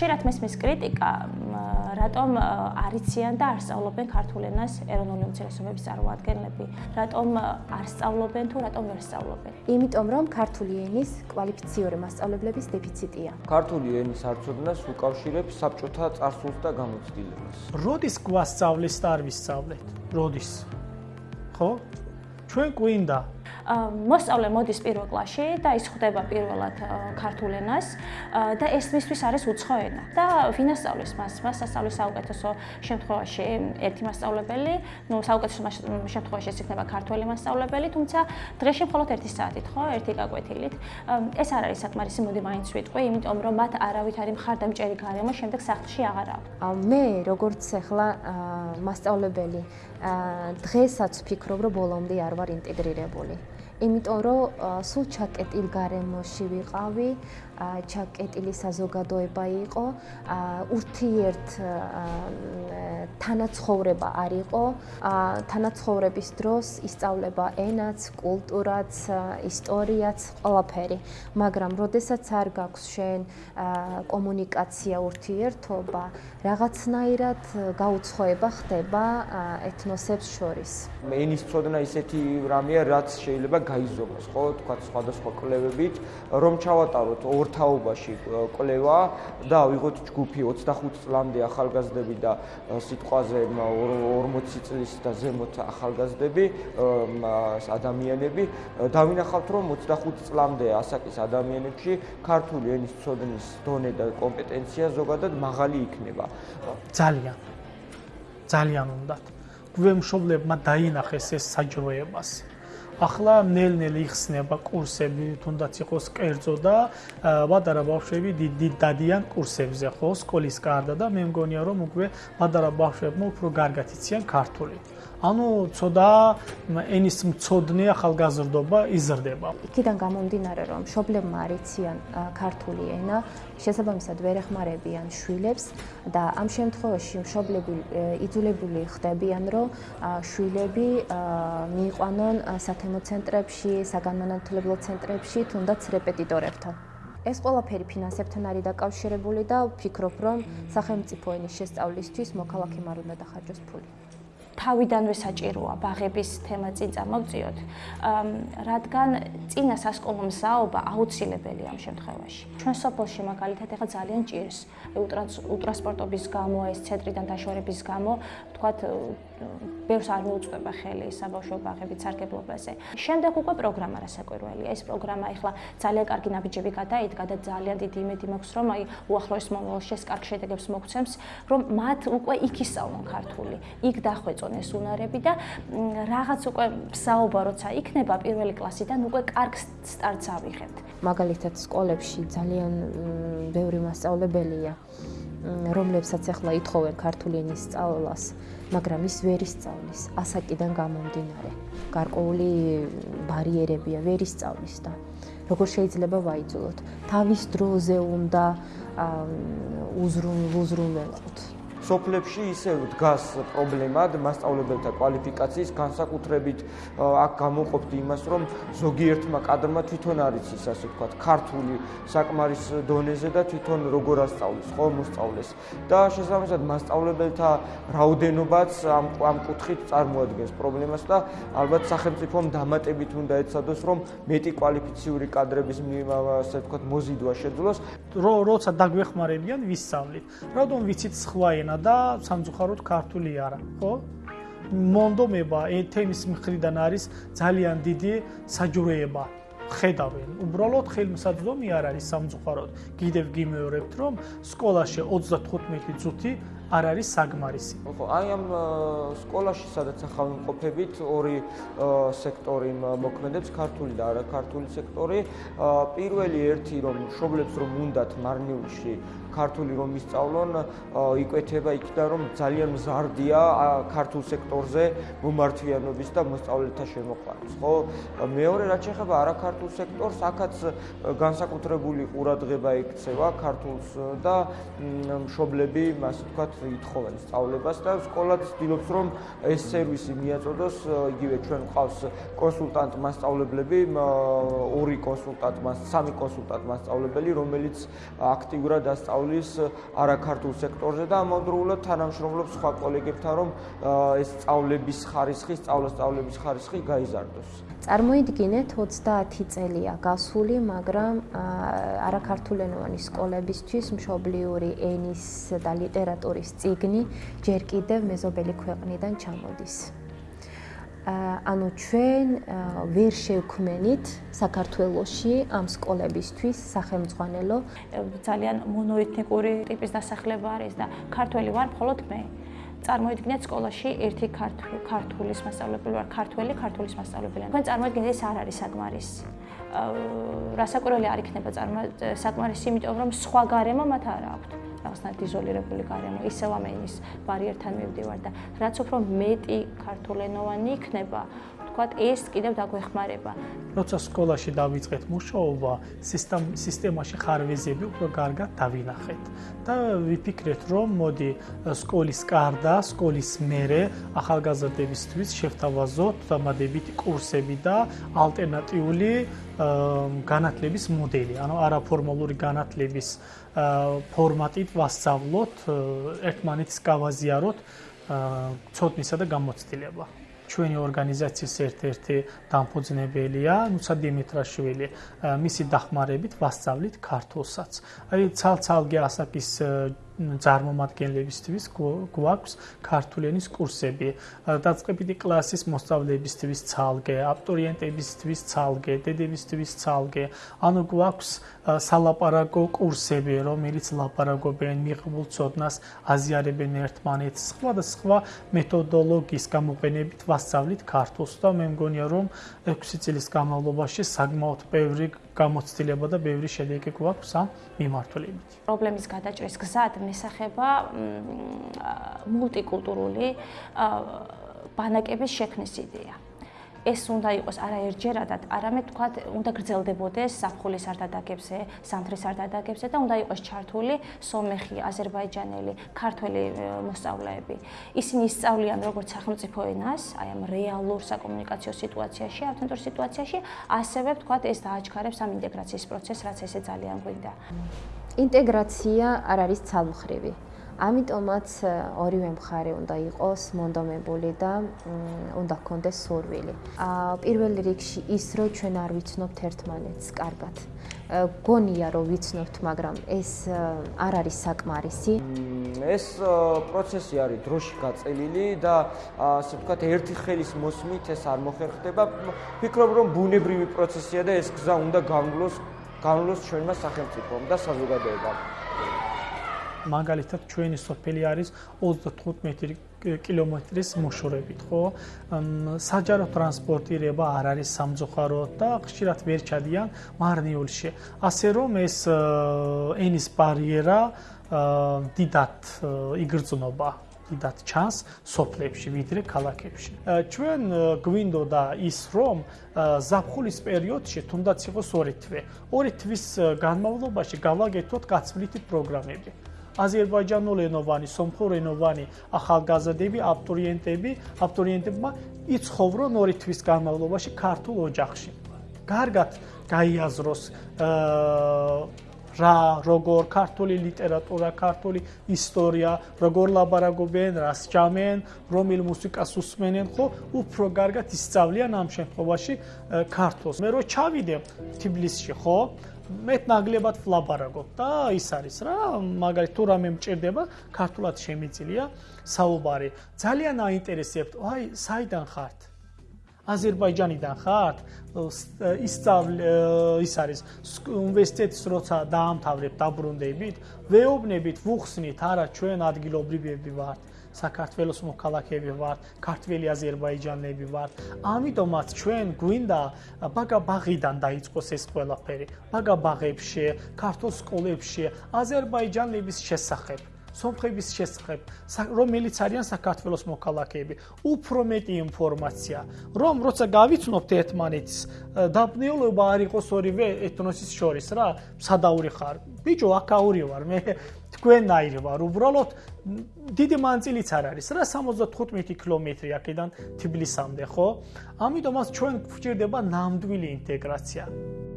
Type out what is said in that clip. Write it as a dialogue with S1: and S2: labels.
S1: ხშირად მესმის კრიტიკა, რატომ არიციან და არ სწავლობენ ქართულ ენას ეროვნული უმცირესობების წარმოადგენლები, რატომ არ სწავლობენ თუ რატომ ვერ სწავლობენ?
S2: იმიტომ რომ ქართული ენის კვალიფიციური მასწავლებლების დეფიციტია.
S3: ქართული ენის არცოდნას უკავშირებს საბჭოთა წარსულს და გამოცდილებას.
S4: როდის გვასწავლეს და არ ვისწავლეთ? როდის? ხო? ჩვენ გვინდა
S1: მოსწავლე მოდის პირველ კლასში და ის ხვდება პირველად ქართულ ენას და ეს მისთვის არის უცხო ენა და ვინ ასწავლის მას? მას ასწავლის საუკეთესო შემთხვევაში ერთი მასწავლებელი, ну საუკეთესო შემთხვევაში ეს იქნება ქართველი მასწავლებელი, თუმცა დღეში მხოლოდ 1 საათით, ხო, ერთი გაკვეთილით. ეს არ არის საკმარისი, მოდი მაინც ვიტყვი, იმიტომ რომ მათ არავით არის მხარდამჭერი გარემო შემდეგ სახლში აღარ აქვს.
S2: მე როგორც ახლა მასწავლებელი დღესაც ვფიქრობ, რომ ბოლომდე არ ვარ ინტეგრირებული. იმიტომ რომ სულ ჩაკეტილ გარემოში ვიყავი, ჩაკეტილი საზოგადოება იყო, ურთიერთ თანაცხოვრება არ იყო, თანაცხოვრების დროს ისწავლება ენაც, კულტურაც, ისტორიაც, ყველაფერი, მაგრამ როდესაც არ გაქვს შენ კომუნიკაცია, ურთიერთობა, რაღაცნაირად გაუცხოება ხდება ეთნოსებს შორის.
S3: ენის წოდნა ისეთი რამეა, რაც შეიძლება გაიზომოს, ხო, თქვა სხვადასხვა კვლევებით, რომ ჩავატაროთ ორ თაობაში კვლევა და ვიღოთ ჯგუფი 25 წლამდე ახალგაზრდები და სიტყვაზე 40 წლის და ზემოთ ახალგაზრდები ადამიანები. დავინახავთ რომ 25 წლამდე ასაკის ადამიანებში ქართული ენის ცოდნის დონე და კომპეტენცია ზოგადად მაღალი იქნება.
S4: ძალიან. ძალიან უნდათ. გვემშობლებმა დაინახეს ეს საჯროებას ახლა ნელ-ნელ იხსნება კურსები, თუნდაც იყოს კერძო და ბადარა ბავშვები დიდი დადიან კურსებზე, ხო, სკოლის გარდა და მე მგონია რომ უკვე ბადარა ბავშვებმა უფრო კარგად იციან ქართული. ანუ ცოდა ენის მწოდნე ახალგაზრდობა იზრდება.
S2: იქიდან გამომდინარე რომ შობლებმა არიციან ქართული ენა, შესაბამისად ვერ ეხმარებიან შვილებს და ამ შემთხვევაში შობლები იძულებული ხდებიან რომ შვილები მიიყვანონ სათემო ცენტრებში, საგანმანათლებლო ცენტრებში, თუნდაც რეპეტიტორებთან. ეს ყველაფერი ფინანსებთან არის დაკავშირებული და ვფიქრობ რომ სახელმწიფო ენის შესწავლისთვის მოქალაქემ არ უნდა დახარჯოს ფული.
S1: თავიდანვე საჭიროა ბაღების თემა წინ წამოვწიოთ, რადგან წინა სასკოლო მსაობა აუცილებელია ამ შემთხვევაში. ჩვენ სოფელში მაგალითად ეხა ძალიან ჭირს უტრანსპორტობის გამო, ეს ცენტრიდან დაშორების გამო, თქვათ ბევრს არ მოუწდება ხელი საბავშვო ბაღების სარგებლობაზე. შემდეგ უკვე პროგრამა რასაკვირველია. ეს პროგრამა ეხლა ძალიან კარგი ნაბიჯები გადაიდგა და ძალიან დიდი იმედი მაქვს, რომ აი უახლოეს მომავალში ეს კარგ შედეგებს მოგცემს, რომ მათ უკვე იქ ისწავლონ ქართული, იქ დახვეწონ ეს უნარები და რაღაც უკვე საუბარ როცა იქნება პირველი კლასიდან უკვე კარგ სტარტს ავიღებთ.
S2: მაგალითად სკოლებში ძალიან ბევრი მასწავლებელია, რომლებსაც ახლა ითხოვენ ქართული ენის სწავლას. მაგრამ ის ვერ ისწავლის ასაკიდან გამომდინარე. გარკვეული ბარიერებია ვერ ისწავლის და როგორ შეიძლება ვაიძულოთ? თავის დროზე უნდა უზრუნველყოთ.
S3: სოფლებში ისე დგას პრობლემად მასშტაბლებელთა კვალიფიკაციის განსაკუთრებით აქ გამოყოფთ იმას რომ ზოგიერთმა კადრმა თვითონ არის ის ასე ვთქვათ ქართული საკმარის დონეზე და თვითონ როგორ ასწავლის ხო მოსწავლეს. და შესაბამისად მასშტაბლებელთა რაოდენობაც ამ ამ კუთხით წარმოადგენს პრობლემას და ალბათ სახელმწიფომ დამატებით უნდა ეცადოს რომ მეტი კვალიფიციური კადრების ასე ვთქვათ მოზიდვა შეძლოს.
S4: როცა დაგვეხმარებიან ვისწავლით. რადგან ვიცით სხვა ენა და სამწუხაროდ ქართული არა, ხო? მონდომება ეთემის მხრიდან არის ძალიან დიდი საჯურეება. ხედავენ, უბრალოდ ხელმისაწვდომი არ არის სამწუხაროდ. კიდევ გიმეორებთ, რომ სკოლაში 35 წუთი არ არის საგმარისი.
S3: ხო, აი ამ სკოლაში სადაც ახალ მყოფებით ორი სექტორი მოქმედებს, ქართული და არაქართული სექტორი. პირველი ერთი რომ შობლებს რომ უნდათ მარნიულში ქართული რომ ისწავლონ, იკვეთება იქიდან რომ ძალიან მზარდია ქართულ სექტორზე მომართვიანობის და მოსწავლეთა შემოყვანის, ხო? მეორე რაც შეეხება არაქართულ სექტორს, აქაც განსაკუთრებული ყურადღება ექცევა ქართულს და მშობლები, ასე ვთქვათ, ითხოვენ სწავლებას და სკოლა ცდილობს რომ ეს სერვისი მიაწოდოს იგივე ჩვენ ყავს კონსულტანტ მასწავლებლები ორი კონსულტანტ მას სამი კონსულტანტ მასწავლებელი რომელიც აქტიურად ასწავლის არაქართულ სექტორზე და ამავდროულად თანამშრომლობს სხვა კოლეგებთან რომ ეს სწავლების ხარისხი სწავლა-სწავლების ხარისხი გაიზარდოს.
S2: წარმოიდგინეთ 30 წელია გასული, მაგრამ არაქართულენოვანი სკოლებისთვის მშობლიური ენის და ლიტერატურის წიგნი ჯერ კიდევ მეზობელი ქვეყნიდან ჩამოდის. ანუ ჩვენ ვერ შევქმენით საქართველოში ამ სკოლებისთვის სახელმძღვანელო
S1: ძალიან მონოეთნიკური ტიპის დასახლება არის და ქართველი ვარ მხოლოდ მე. წარმოიდგინეთ სკოლაში ერთი ქართულის მასწავლებელი ვარ, ქართველი ქართულის მასწავლებელი. თქვენ წარმოიდგინეთ ეს არ არის საკმარისი. რასაკვირველი არ იქნება საკმარისი, იმიტომ რომ სხვა გარემო მათ არ აქვთ. რაღაცნაირად იზოლირებული გარემო, ისევ ამ ენის ბარიერთან მივდივარ და რაც უფრო მეტი ქართულენოვანი იქნება, ვთქვათ, ეს კიდევ დაგვეხმარება.
S4: როცა სკოლაში დავიწყეთ მუშაობა, სისტემაში ხარვეზები უფრო კარგად დავინახეთ და ვიფიქრეთ, რომ მოდი სკოლის კარდა, სკოლის მერე ახალგაზრდებისთვის შევთავაზოთ დამადებითი კურსები და ალტერნატიული განათლების მოდელი, ანუ არაფორმალური განათლების ფორმატით ვასწავლოთ, ერთმანეთს გავაზიაროთ ცოდნისა და გამოცდილება. ჩვენი ორგანიზაციის ერთ-ერთი დამფუძნებელია ნუცა დიმიტრაშვილი. მისი დახმარებით ვასწავლით ქართულსაც. აი ცალ-ცალკე ასაკის ძარმომადგენლებისთვის გვაქვს ქართულენის კურსები. დაწყებითი კლასის მოსწავლეებისთვის ცალკე, აბიტურიენტებისთვის ცალკე, დედებისთვის ცალკე. ანუ გვაქვს სალაპარაკო კურსები, რომელიც ლაპარაკობენ მიღებულ ცოდნას, აზიარებენ ერთმანეთს, სხვა და სხვა მეთოდოლოგიის გამოყენებით ვასწავლით ქართულს და მე მგონია რომ 6 წლის განმავლობაში საკმაოდ ბევრი გამოცდილება და ბევრი შედეგი გვაქვს ამ მიმართულებით.
S1: პრობლემის გადაჭრის გზად მესახება მულტიკულტურული ბანაკების შექმნის იდეა. ეს უნდა იყოს არა ერთჯერადად, არამედ თქვათ, უნდა გრძელდებოდეს საფხულის არტადაგებზე, სამთრის არტადაგებზე და უნდა იყოს ჩართული სომეხი, აზერბაიჯანელი, ქართველი მოსწავლეები. ისინი ისწავლიან როგორც სახელმწიფო ენას, აი ამ რეალურ საკომუნიკაციო სიტუაციაში, ავთენტურ სიტუაციაში, ასევე თქვათ, ეს დააჩქარებს ამ ინტეგრაციის პროცესს, რაც ესე ძალიან გვინდა.
S2: ინტეგრაცია არ არის ცალმხრივი. ამიტომაც ორივე მხარე უნდა იყოს მონდომებული და უნდა ჰქონდეს სურვილი. აა პირველ რიგში ის რომ ჩვენ არ ვიცნობთ ერთმანეთს კარგად. გონია რომ ვიცნობთ, მაგრამ ეს არ არის საკმარისი.
S3: ეს პროცესი არის დროში გაწელილი და ასე ვთქვათ, ერთი ხელის მოსმით ეს არ მოხერხდება. ფიქრობ რომ ბუნებრივი პროცესია და ეს გზა უნდა გამლოს გამლოს ჩვენმა სახელმწიფომ და საზოგადოებამ.
S4: მაგალითად ჩვენი სოფელი არის 35 კილომეტრის მოშორებით, ხო? საჯარო ტრანსპორტირება არ არის სამწუხაროდ და ხშირად ვერ ჩადიან მარნიულში. ასე რომ ეს ენის ბარიერა დიდად იგრძნობა. დიდად ჩანს სოფლებში ვიდრე ქალაქებში. ჩვენ გვინდოდა ის რომ ზაფხულის პერიოდში თუნდაც იყოს ორი თვე. ორი თვის განმავლობაში გავაგეთოთ გაცვლითი პროგრამები. აზერბაიჯანულენოვანი, სომხურენოვანი ახალგაზრდები, აბიტურიენტები, აბიტურიენტებმა იცხოვრონ ორი თვის განმავლობაში ქართულ ოჯახში. კარგად გაიაზროს აა რა როგორ ქართული ლიტერატურა, ქართული ისტორია, როგორ ლაბარაკობენ, რას ჭამენ, რომელ მუსიკას უსმენენ, ხო, უფრო კარგად ისწავლიან ამ შემთხვევაში ქართულს. მე რო ჩავიდე თბილისში, ხო, მეც ნაგლებად ვლაბარაკობ და ის არის რა, მაგალითად თუ რამე მჭირდება, ქართულად შემიძლია საუბარი. ძალიან აინტერესებთ, აი, საიდან ხართ? აზერბაიჯანიდან ხართ? ისწავლ ის არის უნივერსიტეტს როცა დაამთავრებ დაბრუნდებით, ვეუბნებით, ვუხსნით, არა ჩვენ ადგილობრივები ვართ. საქართველოს მოქალაქეები ვართ, ქართველი აზერბაიჯანელები ვართ. ამიტომაც ჩვენ გვინდა ბაგაბაღიდან დაიწყოს ეს ყველაფერი. ბაგაბაღებში, ქართულ სკოლებში აზერბაიჯანელების შესახებ სომხების შესახებ, რომელიც არიან საქართველოს მოქალაქეები, უფრო მეტი ინფორმაცია, რომ როცა გავიცნობთ ერთმანეთს, დაბნეულობა არ იყოს ორივე ეთნოსის შორის რა, სადაური ხარ, ბიჭო, აკაური ვარ, მე თქვენაირი ვარ, უბრალოდ დიდი მანძილიც არ არის, რა 75 კილომეტრი აქედან თბილისამდე, ხო? ამიტომაც ჩვენ გვჭირდება ნამდვილი ინტეგრაცია.